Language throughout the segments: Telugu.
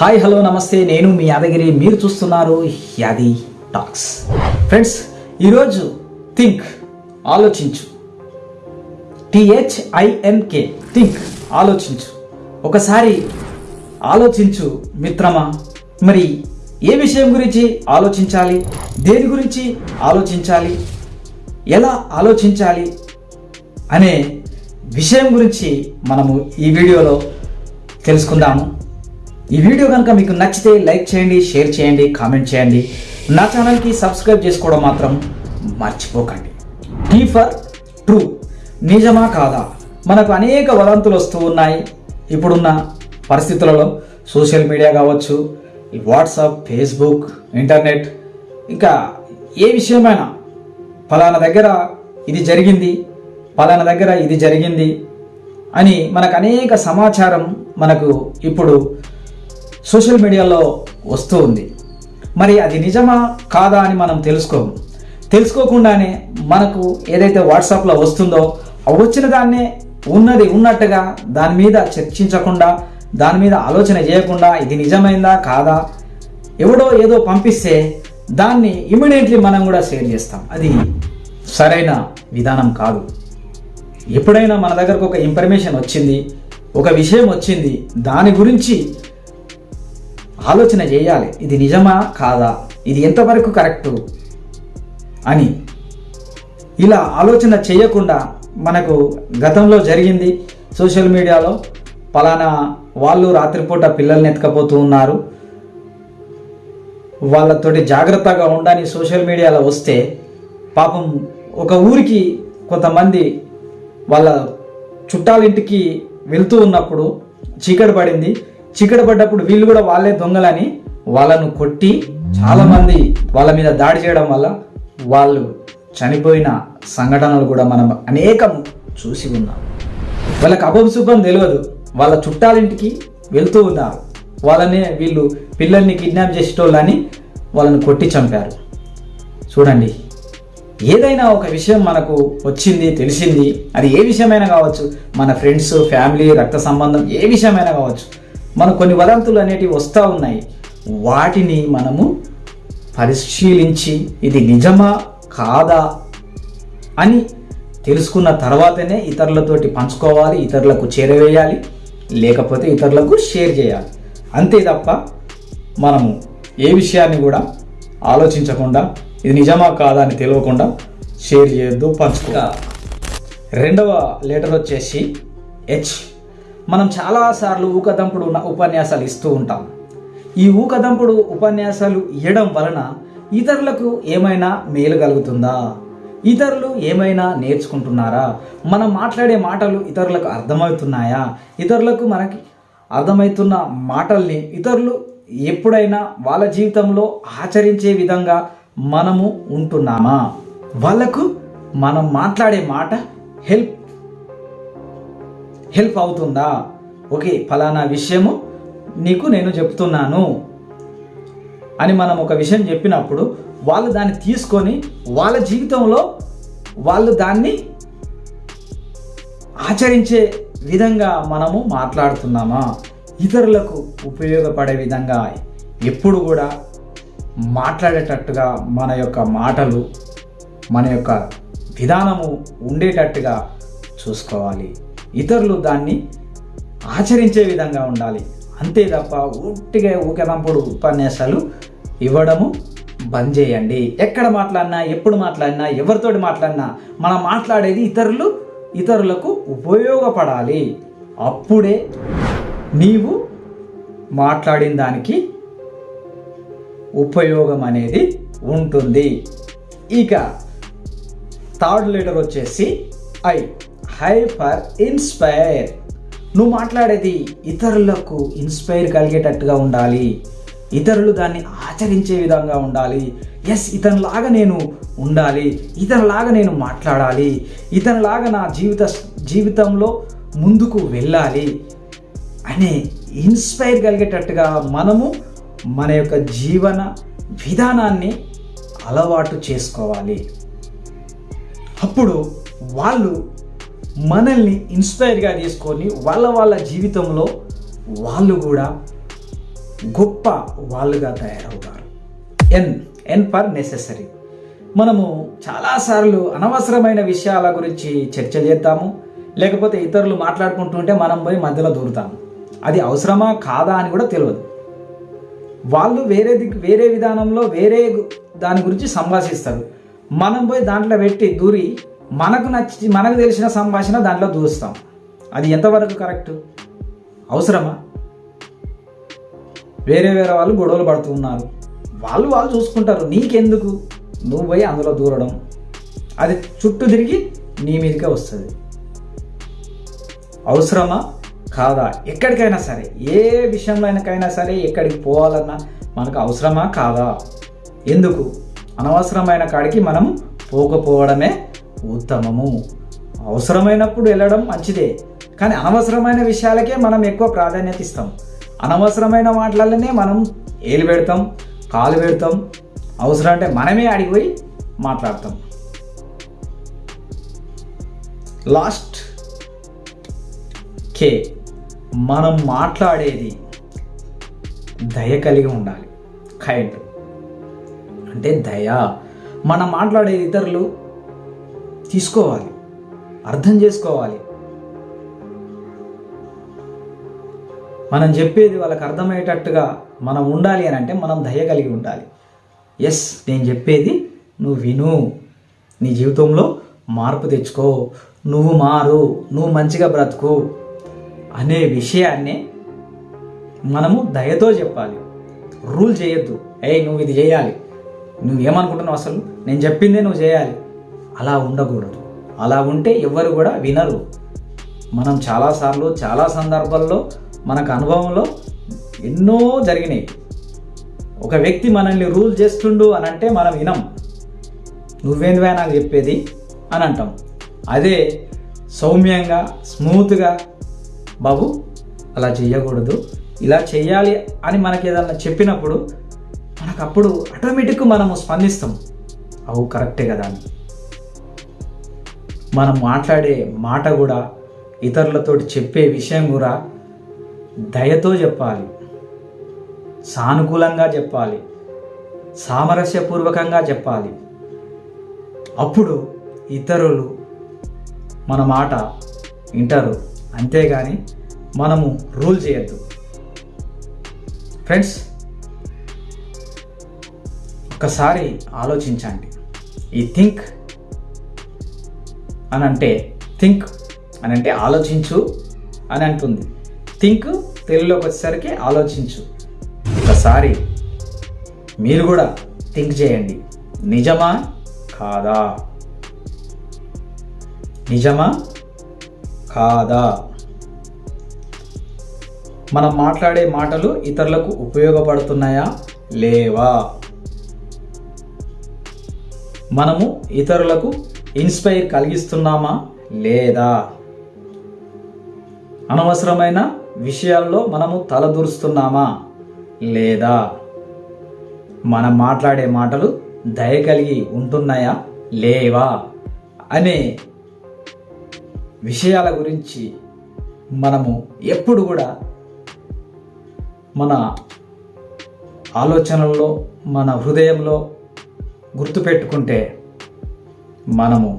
హాయ్ హలో నమస్తే. నేను మీ యాదగిరి. మీరు చూస్తున్నారు యాది టాక్స్ ఫ్రెండ్స్ ఈరోజు థింక్ ఆలోచించు. టిహెచ్ఐఎన్కే థింక్ ఆలోచించు. ఒకసారి ఆలోచించు మిత్రమా. మరి ఏ విషయం గురించి ఆలోచించాలి? దేని గురించి ఆలోచించాలి? ఎలా ఆలోచించాలి? అనే విషయం గురించి మనము ఈ వీడియోలో తెలుసుకుందాము. ఈ వీడియో కనుక మీకు నచ్చితే లైక్ చేయండి షేర్ చేయండి కామెంట్ చేయండి. నా ఛానల్కి సబ్స్క్రైబ్ చేసుకోవడం మాత్రం మర్చిపోకండి. T for true. నిజమా కాదా? మనకు అనేక వదంతులు వస్తూ ఉన్నాయి. ఇప్పుడున్న పరిస్థితులలో సోషల్ మీడియా కావచ్చు వాట్సాప్ ఫేస్బుక్ ఇంటర్నెట్ ఇంకా ఏ విషయమైనా ఫలానా దగ్గర ఇది జరిగింది ఫలానా దగ్గర ఇది జరిగింది అని మనకు అనేక సమాచారం మనకు ఇప్పుడు సోషల్ మీడియాలో వస్తూ ఉంది. మరి అది నిజమా కాదా అని మనం తెలుసుకోము. తెలుసుకోకుండానే మనకు ఏదైతే వాట్సాప్లో వస్తుందో వచ్చిన దాన్నే ఉన్నది ఉన్నట్టుగా దాని మీద చర్చించకుండా దాని మీద ఆలోచన చేయకుండా ఇది నిజమైందా కాదా ఎవడో ఏదో పంపిస్తే దాన్ని ఇమీడియట్లీ మనం కూడా షేర్ చేస్తాం. అది సరైన విధానం కాదు. ఎప్పుడైనా మన దగ్గరకు ఒక ఇన్ఫర్మేషన్ వచ్చింది ఒక విషయం వచ్చింది దాని గురించి ఆలోచన చేయాలి. ఇది నిజమా? కాదా? ఇది ఎంతవరకు కరెక్టు? అని. ఇలా ఆలోచన చేయకుండా మనకు గతంలో జరిగింది. సోషల్ మీడియాలో పలానా వాళ్ళు రాత్రిపూట పిల్లల్ని ఎత్తుకపోతూ ఉన్నారు. వాళ్ళతోటి జాగ్రత్తగా ఉండని సోషల్ మీడియాలో వస్తే పాపం ఒక ఊరికి కొంతమంది వాళ్ళ చుట్టాలింటికి వెళ్తూ ఉన్నప్పుడు చీకటి పడింది. చీకటి పడ్డప్పుడు వీళ్ళు కూడా వాళ్ళే దొంగలని వాళ్ళను కొట్టి చాలామంది వాళ్ళ మీద దాడి చేయడం వల్ల వాళ్ళు చనిపోయిన సంఘటనలు కూడా మనం అనేకం చూసి ఉన్నాం. వాళ్ళకి అపశుభం తెలియదు. వాళ్ళ చుట్టాలింటికి వెళ్తూ ఉన్నారు. వాళ్ళని వీళ్ళు పిల్లల్ని కిడ్నాప్ చేసేటోళ్ళని వాళ్ళని కొట్టి చంపారు. చూడండి ఏదైనా ఒక విషయం మనకు వచ్చింది తెలిసింది అది ఏ విషయమైనా కావచ్చు. మన ఫ్రెండ్స్ ఫ్యామిలీ రక్త సంబంధం ఏ విషయమైనా కావచ్చు. మనకు కొన్ని వదంతులు అనేటివి వస్తూ ఉన్నాయి. వాటిని మనము పరిశీలించి ఇది నిజమా కాదా అని తెలుసుకున్న తర్వాతనే ఇతరులతోటి పంచుకోవాలి ఇతరులకు చేరవేయాలి లేకపోతే ఇతరులకు షేర్ చేయాలి. అంతే తప్ప మనము ఏ విషయాన్ని కూడా ఆలోచించకుండా ఇది నిజమా కాదా అని తెలియకుండా షేర్ చేయొద్దు పంచుకో రెండవ లెటర్ వచ్చేసి హెచ్ మనం చాలాసార్లు ఊకదంపుడు ఉన్న ఉపన్యాసాలు ఇస్తూ ఉంటాం. ఈ ఊకదంపుడు ఉపన్యాసాలు ఇవ్వడం వలన ఇతరులకు ఏమైనా మేలు కలుగుతుందా? ఇతరులు ఏమైనా నేర్చుకుంటున్నారా? మనం మాట్లాడే మాటలు ఇతరులకు అర్థమవుతున్నాయా? ఇతరులకు మనకి అర్థమవుతున్న మాటల్ని ఇతరులు ఎప్పుడైనా వాళ్ళ జీవితంలో ఆచరించే విధంగా మనము ఉంటున్నామా? వాళ్ళకు మనం మాట్లాడే మాట హెల్ప్ హెల్ప్ అవుతుందా? ఓకే ఫలానా విషయము నీకు నేను చెప్తున్నాను అని మనం ఒక విషయం చెప్పినప్పుడు వాళ్ళు దాన్ని తీసుకొని వాళ్ళ జీవితంలో వాళ్ళు దాన్ని ఆచరించే విధంగా మనము మాట్లాడుతున్నామా? ఇతరులకు ఉపయోగపడే విధంగా ఎప్పుడు కూడా మాట్లాడేటట్టుగా మన యొక్క మాటలు మన యొక్క విధానము ఉండేటట్టుగా చూసుకోవాలి. ఇతరులు దాన్ని ఆచరించే విధంగా ఉండాలి. అంతే తప్ప ఊటిగా ఊకెనంపుడు ఉపన్యాసాలు ఇవ్వడము బంద్ చేయండి. ఎక్కడ మాట్లాడినా ఎప్పుడు మాట్లాడినా ఎవరితోటి మాట్లాడినా మనం మాట్లాడేది ఇతరులు ఇతరులకు ఉపయోగపడాలి. అప్పుడే నీవు మాట్లాడిన దానికి ఉపయోగం అనేది ఉంటుంది. ఇక థర్డ్ లెటర్ వచ్చేసి ఐ. Hyper inspire. నువ్వు మాట్లాడేది ఇతరులకు ఇన్స్పైర్ కలిగేటట్టుగా ఉండాలి. ఇతరులు దాన్ని ఆచరించే విధంగా ఉండాలి. ఎస్ ఇతనిలాగా నేను ఉండాలి. ఇతనిలాగా నేను మాట్లాడాలి. ఇతనిలాగా నా జీవిత జీవితంలో ముందుకు వెళ్ళాలి అనే ఇన్స్పైర్ కలిగేటట్టుగా మనము మన యొక్క జీవన విధానాన్ని అలవాటు చేసుకోవాలి. అప్పుడు వాళ్ళు మనల్ని ఇన్స్పైర్గా తీసుకొని వాళ్ళ వాళ్ళ జీవితంలో వాళ్ళు కూడా గొప్ప వాళ్ళుగా తయారవుతారు. ఎన్ ఎన్ పర్ నెసెసరీ మనము చాలాసార్లు అనవసరమైన విషయాల గురించి చర్చ చేద్దాము లేకపోతే ఇతరులు మాట్లాడుకుంటుంటే మనం పోయి మధ్యలో దూరుతాము. అది అవసరమా కాదా అని కూడా తెలియదు. వాళ్ళు వేరే దిక్కు వేరే విధానంలో వేరే దాని గురించి సంభాషిస్తారు. మనం పోయి దాంట్లో పెట్టి దూరి మనకు నచ్చి మనకు తెలిసిన సంభాషణ దాంట్లో దూస్తాం. అది ఎంతవరకు కరెక్ట్? అవసరమా? వేరే వేరే వాళ్ళు గొడవలు పడుతూ ఉన్నారు. వాళ్ళు వాళ్ళు చూసుకుంటారు నీకెందుకు? నువ్వు పోయి అందులో దూరడం. అది చుట్టూ తిరిగి నీ మీదకే వస్తుంది. అవసరమా? కాదా? ఎక్కడికైనా సరే ఏ విషయంలోనకైనా సరే ఎక్కడికి పోవాలన్నా మనకు అవసరమా? కాదా? ఎందుకు? అనవసరమైన కాడికి మనం పోకపోవడమే ఉత్తమము. అవసరమైనప్పుడు వెళ్ళడం మంచిదే కానీ అనవసరమైన విషయాలకే మనం ఎక్కువ ప్రాధాన్యత ఇస్తాం. అనవసరమైన వాటిలనే మనం ఏలు పెడతాం కాలు పెడతాం అవసరం అంటే మనమే అడిగిపోయి మాట్లాడతాం. లాస్ట్ కే మనం మాట్లాడేది దయ కలిగి ఉండాలి. కైండ్. అంటే దయ. మనం మాట్లాడేది ఇతరులు తీసుకోవాలి. అర్థం చేసుకోవాలి. మనం చెప్పేది వాళ్ళకి అర్థమయ్యేటట్టుగా మనం ఉండాలి అని అంటే మనం దయ కలిగి ఉండాలి. ఎస్ నేను చెప్పేది నువ్వు విను. నీ జీవితంలో మార్పు తెచ్చుకో. నువ్వు మారు. నువ్వు మంచిగా బ్రతుకు అనే విషయాన్ని మనము దయతో చెప్పాలి. రూల్ చేయొద్దు. ఏయ్ నువ్వు ఇది చేయాలి. నువ్వేమనుకుంటున్నావు అసలు? నేను చెప్పిందే నువ్వు చేయాలి. అలా ఉండకూడదు. అలా ఉంటే ఎవ్వరు కూడా వినరు. మనం చాలాసార్లు చాలా సందర్భాల్లో మనకు అనుభవంలో ఎన్నో జరిగినాయి. ఒక వ్యక్తి మనల్ని రూల్ చేస్తుండు అని అంటే మనం వినం. నువ్వేందువే నాకు చెప్పేది? అని అంటాం. అదే సౌమ్యంగా స్మూత్గా బాబు అలా చేయకూడదు ఇలా చేయాలి అని మనకి ఏదన్నా చెప్పినప్పుడు మనకు అప్పుడు ఆటోమేటిక్గా మనము స్పందిస్తాం. అవు కరెక్టే కదా అని. మనం మాట్లాడే మాట కూడా ఇతరులతో చెప్పే విషయం కూడా దయతో చెప్పాలి. సానుకూలంగా చెప్పాలి. సామరస్యపూర్వకంగా చెప్పాలి. అప్పుడు ఇతరులు మన మాట వింటారు. అంతేగాని మనము రూల్ చేయొద్దు. ఫ్రెండ్స్ ఒకసారి ఆలోచించండి. ఈ థింక్ అని అంటే థింక్ అని అంటే ఆలోచించు అని అంటుంది. థింక్ తెలుగులోకి వచ్చేసరికి ఆలోచించు. ఒకసారి మీరు కూడా థింక్ చేయండి. నిజమా కాదా? నిజమా కాదా? మనం మాట్లాడే మాటలు ఇతరులకు ఉపయోగపడుతున్నాయా? లేవా? మనము ఇతరులకు ఇన్స్పైర్ కలిగిస్తున్నామా? లేదా? అనవసరమైన విషయాల్లో మనము తలదూరుస్తున్నామా? లేదా? మనం మాట్లాడే మాటలు దయ కలిగి ఉంటున్నాయా? లేవా? అనే విషయాల గురించి మనము ఎప్పుడు కూడా మన ఆలోచనల్లో మన హృదయంలో గుర్తుపెట్టుకుంటే మనము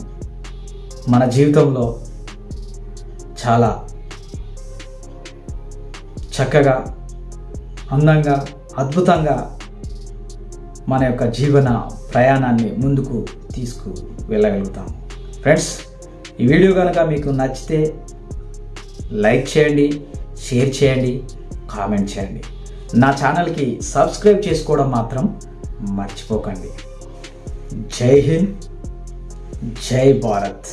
మన జీవితంలో చాలా చక్కగా అందంగా అద్భుతంగా మన యొక్క జీవన ప్రయాణాన్ని ముందుకు తీసుకు వెళ్ళగలుగుతాం ఫ్రెండ్స్ ఈ వీడియో కనుక మీకు నచ్చితే లైక్ చేయండి షేర్ చేయండి కామెంట్ చేయండి. నా ఛానల్కి సబ్స్క్రైబ్ చేసుకోవడం మాత్రం మర్చిపోకండి. జై హింద్. జై భారత్